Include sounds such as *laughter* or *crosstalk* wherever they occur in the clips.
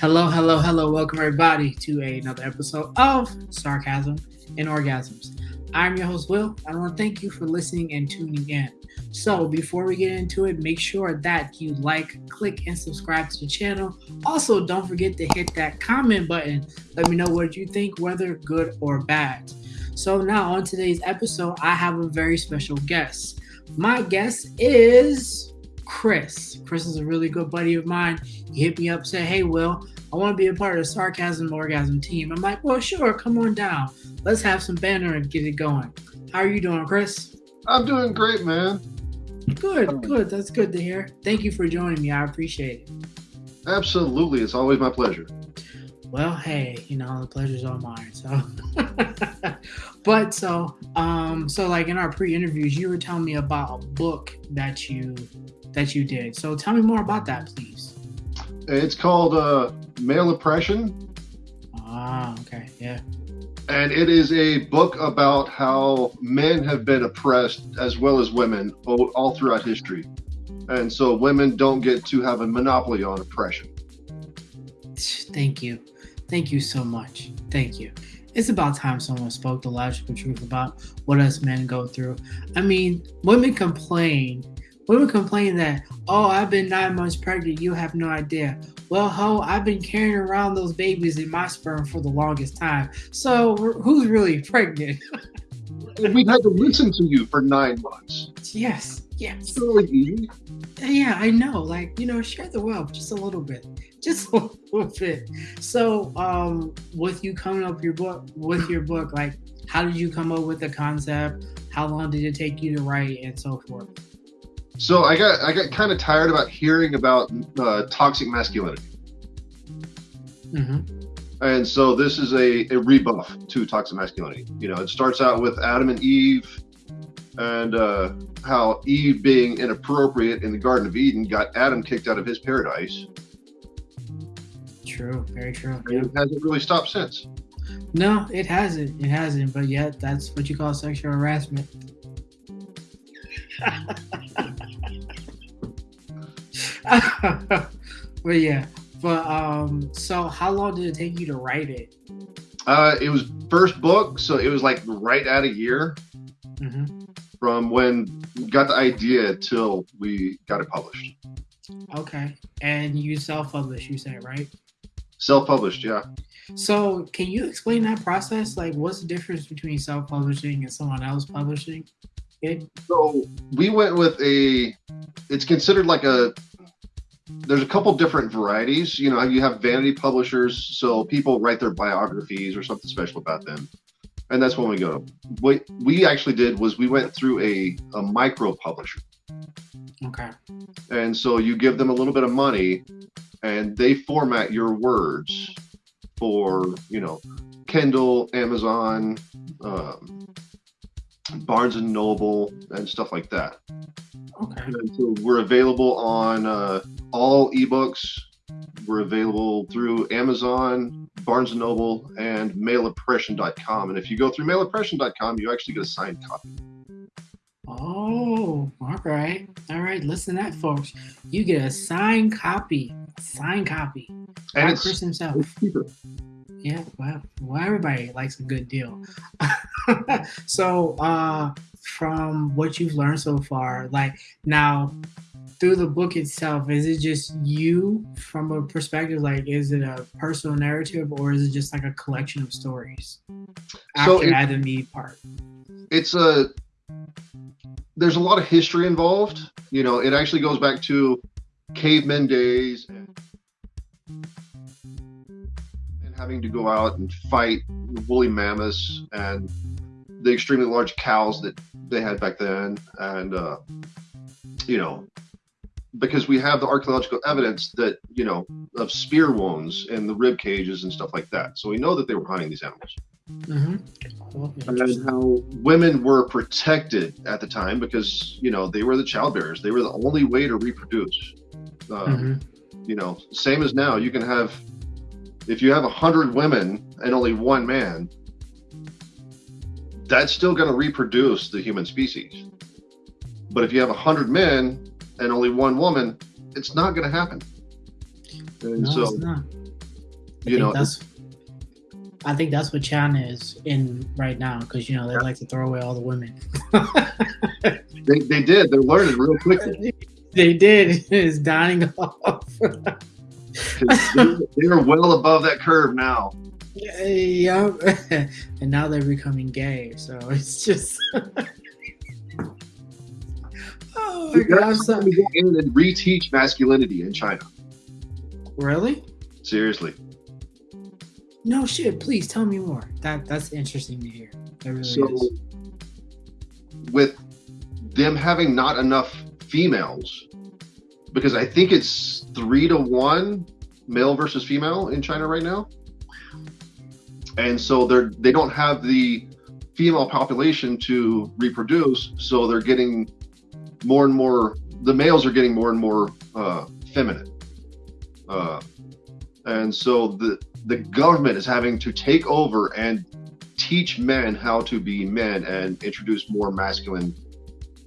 Hello, hello, hello. Welcome, everybody, to another episode of Sarcasm and Orgasms. I'm your host, Will. I want to thank you for listening and tuning in. So, before we get into it, make sure that you like, click, and subscribe to the channel. Also, don't forget to hit that comment button. Let me know what you think, whether good or bad. So, now on today's episode, I have a very special guest. My guest is Chris. Chris is a really good buddy of mine. He hit me up, said, Hey, Will, I want to be a part of the Sarcasm Orgasm team. I'm like, Well, sure, come on down. Let's have some banner and get it going. How are you doing, Chris? I'm doing great, man. Good, good. That's good to hear. Thank you for joining me. I appreciate it. Absolutely. It's always my pleasure. Well, hey, you know, the pleasure's all mine. So, *laughs* but so, um, so like in our pre-interviews, you were telling me about a book that you that you did. So tell me more about that, please. It's called uh, Male Oppression. Ah, okay, yeah. And it is a book about how men have been oppressed as well as women all, all throughout history. And so women don't get to have a monopoly on oppression. *sighs* Thank you. Thank you so much. Thank you. It's about time someone spoke the logical truth about what us men go through. I mean, women complain Women complain that, oh, I've been nine months pregnant. You have no idea. Well, ho, I've been carrying around those babies in my sperm for the longest time. So who's really pregnant? we've had to listen to you for nine months. Yes, yes. really. Yeah, I know. Like, you know, share the wealth just a little bit. Just a little bit. So, um, with you coming up your book with your book, like how did you come up with the concept? How long did it take you to write and so forth? So I got I got kind of tired about hearing about uh, toxic masculinity. Mm-hmm. And so this is a, a rebuff to toxic masculinity. You know, it starts out with Adam and Eve and uh, how Eve being inappropriate in the Garden of Eden got Adam kicked out of his paradise. True, very true. Yep. It hasn't really stopped since. No, it hasn't. It hasn't. But yet, that's what you call sexual harassment. *laughs* *laughs* but yeah, but um, so how long did it take you to write it? Uh, it was first book, so it was like right at a year mm-hmm. from when we got the idea till we got it published. Okay, and you self-published, you said right? Self-published, yeah. So, can you explain that process? Like, what's the difference between self-publishing and someone else publishing it? So, we went with a. It's considered like a there's a couple different varieties. You know, you have vanity publishers, so people write their biographies or something special about them, and that's when we go. What we actually did was we went through a a micro publisher. Okay. And so you give them a little bit of money, and they format your words for you know Kindle, Amazon, um, Barnes and Noble, and stuff like that. Okay. And so we're available on uh, all ebooks. We're available through Amazon, Barnes and Noble, and maleoppression.com. And if you go through maleoppression.com, you actually get a signed copy. Oh, all right. All right. Listen to that, folks. You get a signed copy. Signed copy. And it's, Chris himself. It's cheaper. Yeah, well, well, everybody likes a good deal. *laughs* so, uh, from what you've learned so far, like now through the book itself, is it just you from a perspective? Like, is it a personal narrative or is it just like a collection of stories after so it, Adam Eve part? It's a there's a lot of history involved. You know, it actually goes back to cavemen days and having to go out and fight woolly mammoths and the extremely large cows that they had back then, and uh, you know, because we have the archaeological evidence that you know of spear wounds and the rib cages and stuff like that, so we know that they were hunting these animals. Mm-hmm. And how women were protected at the time because you know they were the childbearers; they were the only way to reproduce. Um, mm-hmm. You know, same as now, you can have if you have a hundred women and only one man, that's still going to reproduce the human species. But if you have a hundred men and only one woman, it's not going to happen. And no, so, I You know, that's. I think that's what China is in right now because you know they like to throw away all the women. *laughs* they, they did. They're learning real quickly. *laughs* they did. It's dying off. They're, they're well above that curve now. *laughs* Yeah, and now they're becoming gay. So it's just. Oh my! I'm actually to go in and reteach masculinity in China. Really? Seriously. No shit. Please tell me more. That that's interesting to hear. That really So, is. with them having not enough females, because I think it's three to one male versus female in China right now, and so they're they don't have the female population to reproduce, so they're getting more and more. The males are getting more and more uh, feminine, uh, and so the the government is having to take over and teach men how to be men and introduce more masculine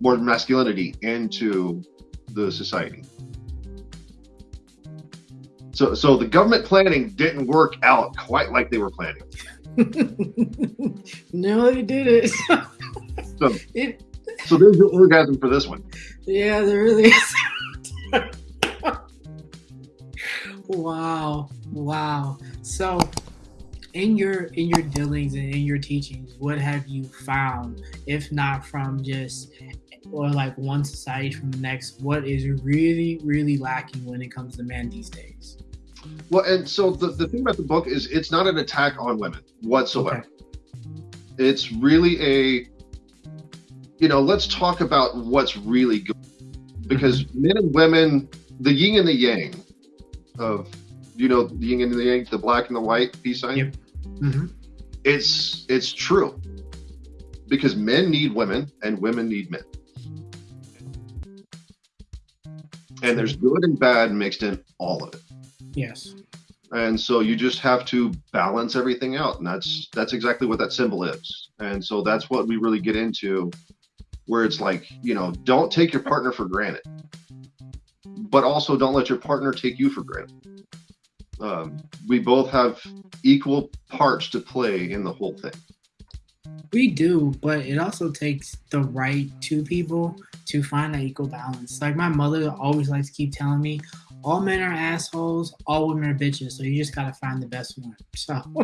more masculinity into the society so so the government planning didn't work out quite like they were planning *laughs* no, they did *laughs* it. So- it so there's your orgasm for this one yeah, there really is. wow, wow. So, in your in your dealings and in your teachings, what have you found, if not from just or like one society from the next, what is really really lacking when it comes to men these days? well and so the, the thing about the book is it's not an attack on women whatsoever it's really a you know let's talk about what's really good. Because men and women the yin and the yang of you know the yin and the yang the black and the white peace sign? Yep. hmm it's it's true. Because men need women and women need men. And there's good and bad mixed in all of it. Yes. and so you just have to balance everything out. And that's that's exactly what that symbol is. And so that's what we really get into where it's like you know don't take your partner for granted but also don't let your partner take you for granted um, we both have equal parts to play in the whole thing We do, but it also takes the right two people to find that equal balance. Like my mother always likes to keep telling me, all men are assholes, all women are bitches. So you just gotta find the best one. So *laughs*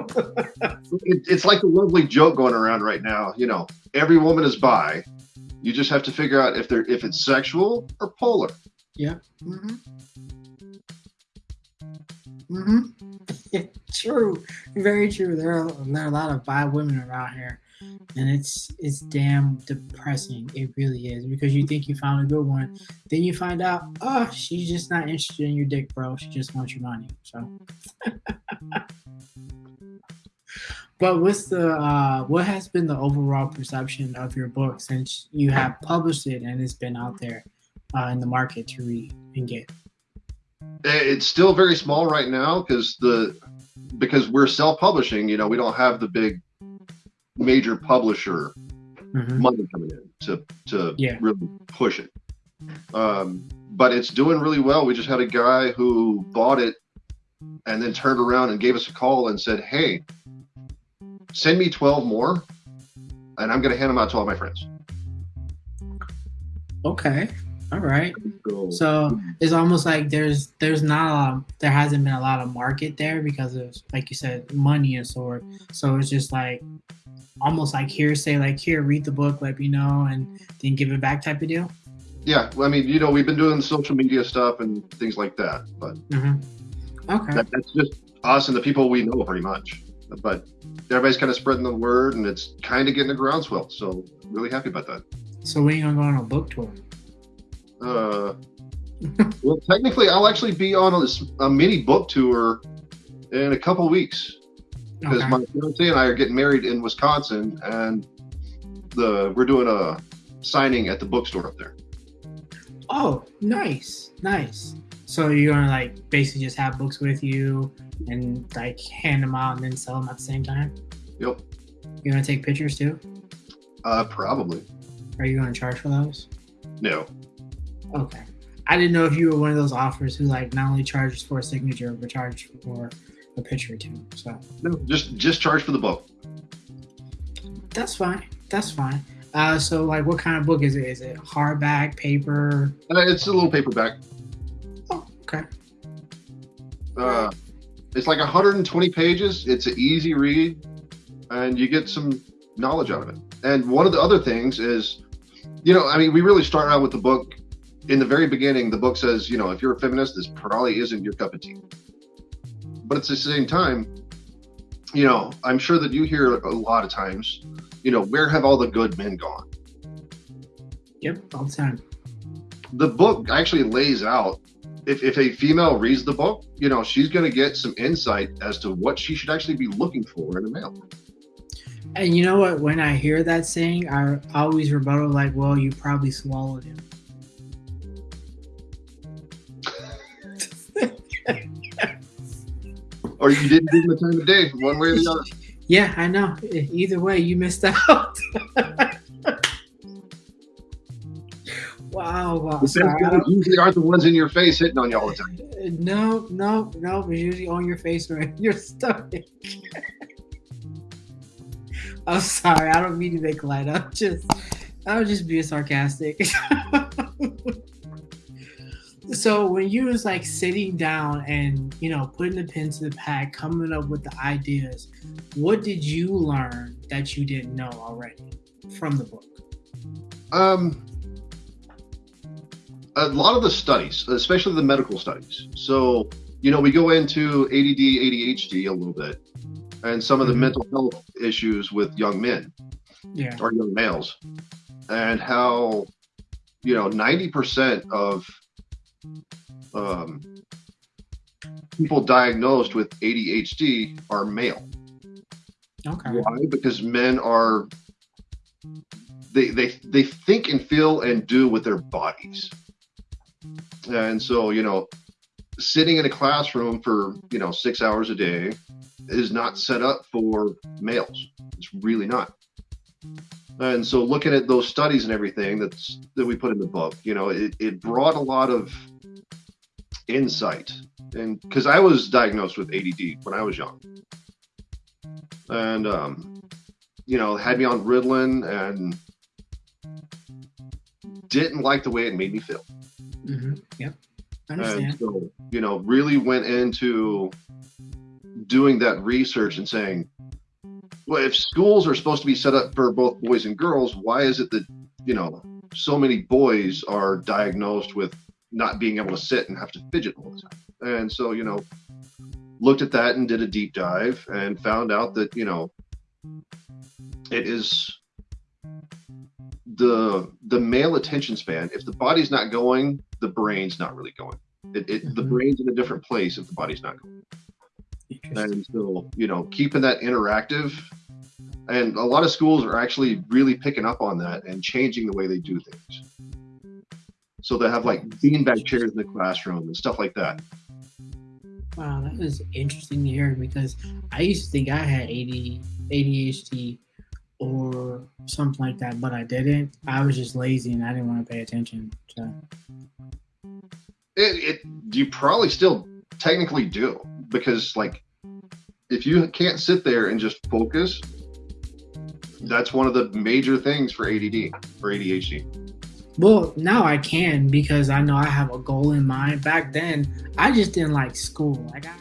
it, it's like a lovely joke going around right now you know every woman is bi you just have to figure out if they're if it's sexual or polar hmm Mm hmm *laughs* true, very true. There are there are a lot of bi women around here, and it's it's damn depressing. It really is because you think you found a good one, then you find out, oh, she's just not interested in your dick, bro. She just wants your money. So, *laughs* but what's the uh, what has been the overall perception of your book since you have published it and it's been out there uh, in the market to read and get? it's still very small right now because the because we're self-publishing you know we don't have the big major publisher Mhm. money coming in to to Yeah. really push it um but it's doing really well we just had a guy who bought it and then turned around and gave us a call and said hey send me 12 more and i'm going to hand them out to all my friends Okay. All right. so, So it's almost like there's there's not a lot, there hasn't been a lot of market there because of like you said money and sort. So it's just like almost like hearsay, like here read the book, let me know, and then give it back type of deal. yeah well, i mean you know we've been doing social media stuff and things like that but hmm Okay. that, that's just us and the people we know pretty much but everybody's kind of spreading the word and it's kind of getting a groundswell so really happy about that So when you gonna go on a book tour? uh, well technically i'll actually be on a mini book tour in a couple weeks because Okay. my fiance and i are getting married in wisconsin and the we're doing a signing at the bookstore up there Oh, nice, nice. So you're gonna like basically just have books with you and like hand them out and then sell them at the same time. yep You're gonna take pictures too. uh, probably Are you gonna charge for those? no Okay. I didn't know if you were one of those offers who like not only charges for a signature but charges for a picture or two. So No, just just charge for the book. that's fine. That's fine. Uh, so like, what kind of book is it? Is it hardback, paper? Uh, it's a little paperback. Okay. Uh, it's like 120 pages. It's an easy read, and you get some knowledge out of it. And one of the other things is, you know, I mean, we really start out with the book. In the very beginning, the book says, you know, if you're a feminist, this probably isn't your cup of tea. But at the same time, you know, I'm sure that you hear a lot of times, you know, where have all the good men gone? Yep, all the time. the book actually lays out if, if a female reads the book, you know, she's going to get some insight as to what she should actually be looking for in a male. And you know what? When I hear that saying, I always rebuttal like, "Well, you probably swallowed him." *laughs* Or you didn't give them the time of day, one way or the other. *laughs* Yeah, I know. Either way, you missed out. *laughs* The I guys don't- usually aren't the ones in your face hitting on you all the time. no, no, no. It's usually on your face or in your stomach. *laughs* I'm sorry. I don't mean to make light. I'm just, I was just being sarcastic. *laughs* so when you was like sitting down and you know putting the pen to the pad, coming up with the ideas, what did you learn that you didn't know already from the book? Um, a lot of the studies, especially the medical studies. So, you know, we go into ADD, ADHD a little bit, and some of the Mhm. mental health issues with young men. Yeah. or young males, and how you know ninety percent of um, people diagnosed with ADHD are male. Okay. Why? Because men are they they they think and feel and do with their bodies, and so you know, sitting in a classroom for you know six hours a day is not set up for males. It's really not. And so looking at those studies and everything that's that we put in the book, you know, it, it brought a lot of insight. And because I was diagnosed with ADD when I was young. And um, you know, had me on Ritalin and didn't like the way it made me feel. Hmm Yep. I And understand. so, you know, really went into doing that research and saying, well, if schools are supposed to be set up for both boys and girls, why is it that, you know, so many boys are diagnosed with not being able to sit and have to fidget all the time? And so, you know, looked at that and did a deep dive and found out that, you know, it is the the male attention span if the body's not going the brain's not really going. It, it the Mhm. brain's in a different place if the body's not going. And so you know keeping that interactive and a lot of schools are actually really picking up on that and changing the way they do things. So they have like beanbag chairs in the classroom and stuff like that. Wow, that is interesting to hear because I used to think I had AD, ADHD or something like that, but I didn't. I was just lazy and I didn't want to pay attention. So it, it you probably still technically do because like if you can't sit there and just focus that's one of the major things for add or adhd well, now I can because I know I have a goal in mind. Back then, I just didn't like school. Like I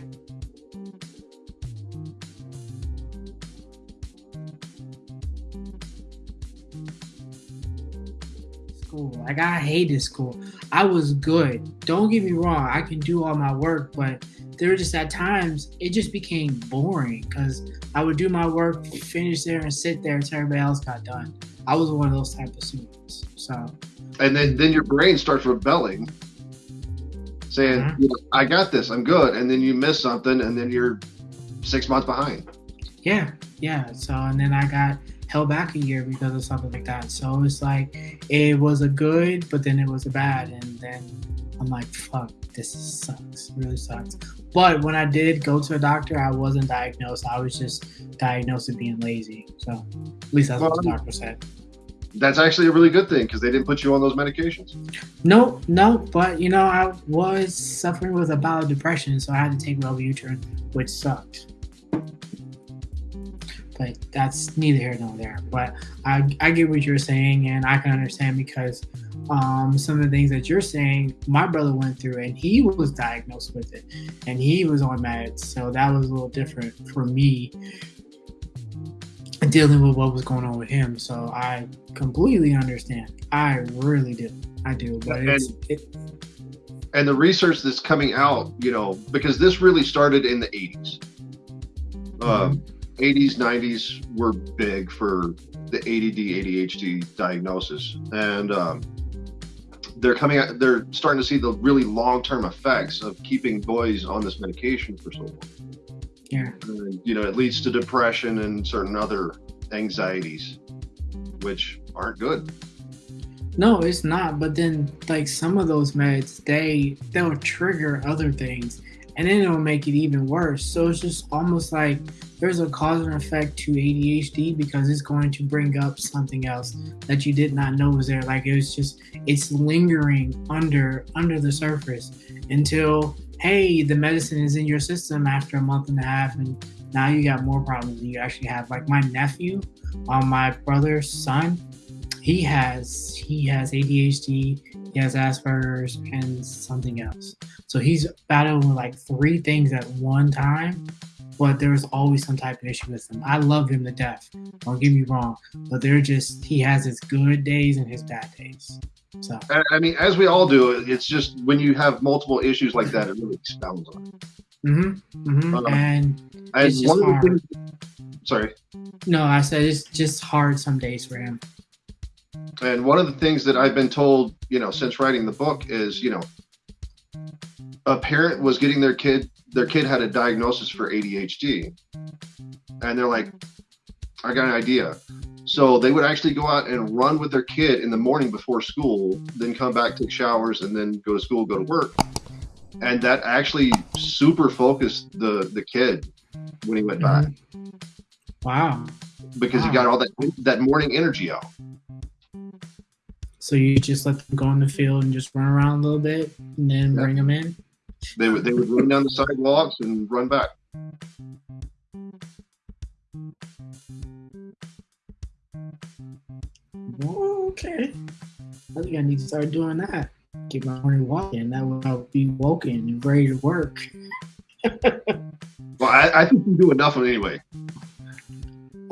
school. Like I hated school. I was good. Don't get me wrong. I can do all my work, but there were just at times it just became boring because I would do my work, finish there, and sit there until everybody else got done. I was one of those type of students. So and then then your brain starts rebelling saying Mhm. you know, i got this i'm good and then you miss something and then you're six months behind yeah, yeah. So and then I got held back a year because of something like that. So it's like it was a good, but then it was a bad, and then I'm like, fuck, this sucks. Really sucks. But when I did go to a doctor, I wasn't diagnosed. I was just diagnosed with being lazy. So at least that's what the doctor said. that's actually a really good thing because they didn't put you on those medications. No, no, but you know, I was suffering with a bout of depression, so I had to take Wellbutrin, which sucked. But that's neither here nor there. But I, I get what you're saying, and I can understand because um, some of the things that you're saying, my brother went through, and he was diagnosed with it, and he was on meds, so that was a little different for me dealing with what was going on with him. So I completely understand. I really do. I do. But and, it's, it, and the research that's coming out, you know, because this really started in the 80s. Um, 80s, 90s were big for the ADD, ADHD diagnosis. And um, they're coming out, they're starting to see the really long term effects of keeping boys on this medication for so long. Yeah. And, you know, it leads to depression and certain other anxieties, which aren't good. No, it's not. But then, like some of those meds, they they'll trigger other things, and then it'll make it even worse. So it's just almost like there's a cause and effect to ADHD because it's going to bring up something else that you did not know was there. Like it was just it's lingering under under the surface until hey, the medicine is in your system after a month and a half, and now you got more problems. Than you actually have like my nephew, um, my brother's son. He has he has ADHD, he has Asperger's, and something else. So he's battling with like three things at one time. But there's always some type of issue with him. I love him to death. Don't get me wrong, but they're just he has his good days and his bad days. So I mean, as we all do, it's just when you have multiple issues like that, it really expounds on it. Mm-hmm. mm-hmm. Um, and and it's just hard. Things, sorry. No, I said it's just hard some days for him. And one of the things that I've been told, you know, since writing the book is, you know, a parent was getting their kid, their kid had a diagnosis for ADHD. And they're like, I got an idea. So they would actually go out and run with their kid in the morning before school, then come back, take showers, and then go to school, go to work. And that actually super focused the the kid when he went back. Wow. Because wow. he got all that that morning energy out. So you just let them go in the field and just run around a little bit, and then yeah. bring them in. They would they would run down the sidewalks and run back. okay. I think I need to start doing that. Get my morning walk in. That way I'll be woken and ready to work. *laughs* well, I, I, think you do enough of it anyway.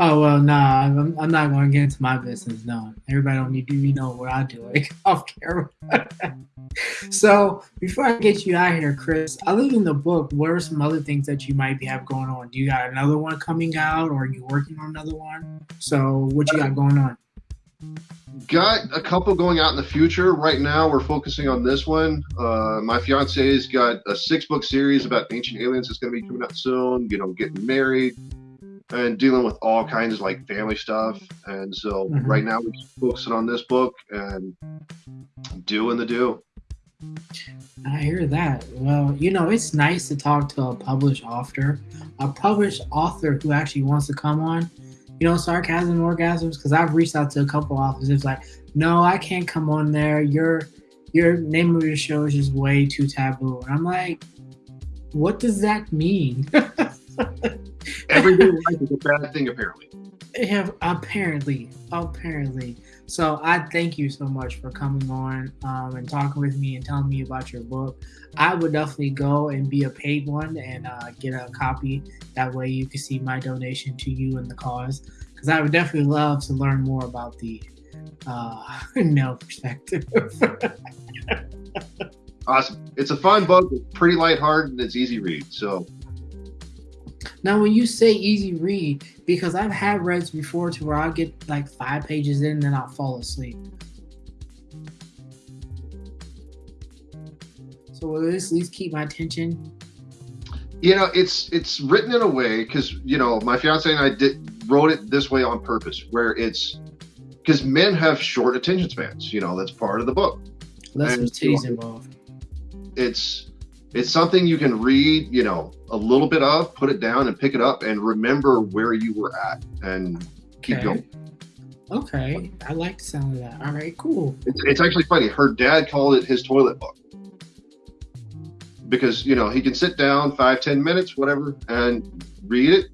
Oh well, nah. I'm, I'm not going to get into my business. No, everybody don't need to know what I do *laughs* like off camera. *laughs* so before I get you out here, Chris, other than the book, what are some other things that you might be have going on? Do you got another one coming out, or are you working on another one? So what you got going on? got a couple going out in the future. Right now, we're focusing on this one. Uh, my fiance's got a six book series about ancient aliens that's going to be coming out soon. You know, getting married and dealing with all kinds of like family stuff. And so mm-hmm. right now, we're focusing on this book and doing the do. I hear that. Well, you know, it's nice to talk to a published author, a published author who actually wants to come on you know, sarcasm orgasms? Because I've reached out to a couple offices like, no, I can't come on there. Your your name of your show is just way too taboo. And I'm like, what does that mean? *laughs* Everyday life is a bad thing, apparently. Yeah, apparently, apparently. So I thank you so much for coming on um, and talking with me and telling me about your book. I would definitely go and be a paid one and uh, get a copy. That way you can see my donation to you and the cause. Because I would definitely love to learn more about the uh, *laughs* male perspective. awesome. It's a fun book. It's pretty lighthearted and it's easy read. So now, when you say easy read, because I've had reads before to where I'll get like five pages in and then I'll fall asleep. So will this at least keep my attention? You know, it's it's written in a way because you know my fiance and I did wrote it this way on purpose, where it's because men have short attention spans. You know, that's part of the book. Less titties involved. It's it's something you can read, you know, a little bit of, put it down and pick it up and remember where you were at and keep okay. going. Okay, I like the sound of that. All right, cool. It's, it's actually funny. Her dad called it his toilet book because you know he can sit down five, ten minutes, whatever, and read it,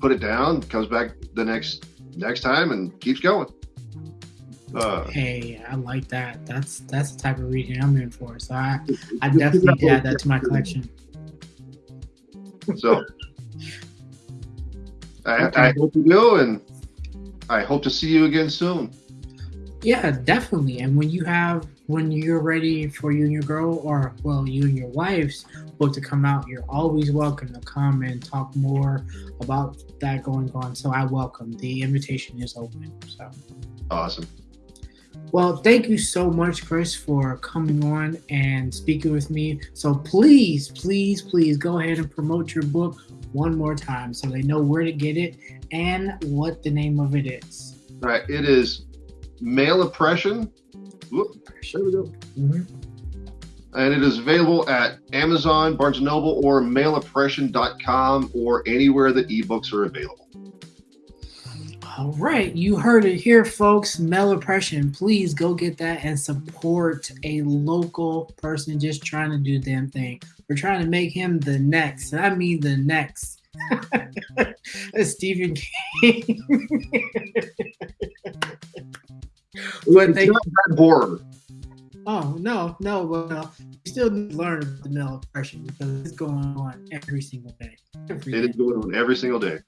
put it down, comes back the next next time, and keeps going. Uh, Hey, I like that. That's that's the type of reading I'm in for. So I, I definitely add that to my collection. So I, Okay. I hope you do, and I hope to see you again soon. Yeah, definitely. And when you have when you're ready for you and your girl, or well, you and your wife's book to come out, you're always welcome to come and talk more about that going on. So I welcome the invitation is open. So Awesome. Well, thank you so much, Chris, for coming on and speaking with me. So please, please, please go ahead and promote your book one more time so they know where to get it and what the name of it is. All right, it is male oppression. Whoop, there we go. Mm-hmm. and it is available at Amazon, Barnes & Noble, or maleoppression.com, or anywhere that ebooks are available. All right, you heard it here, folks. Male oppression. Please go get that and support a local person just trying to do damn thing. We're trying to make him the next, and I mean the next. *laughs* Stephen King. *laughs* they, not that oh no, no, well, we still need to learn about the male oppression because it's going on every single day. Every It day. is going on every single day.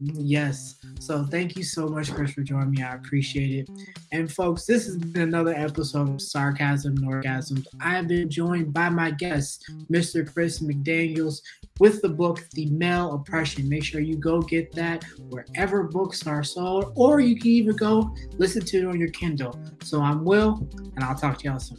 Yes. So thank you so much, Chris, for joining me. I appreciate it. And folks, this has been another episode of Sarcasm and Orgasms. I have been joined by my guest, Mr. Chris McDaniels, with the book The Male Oppression. Make sure you go get that wherever books are sold, or you can even go listen to it on your Kindle. So I'm Will, and I'll talk to y'all soon.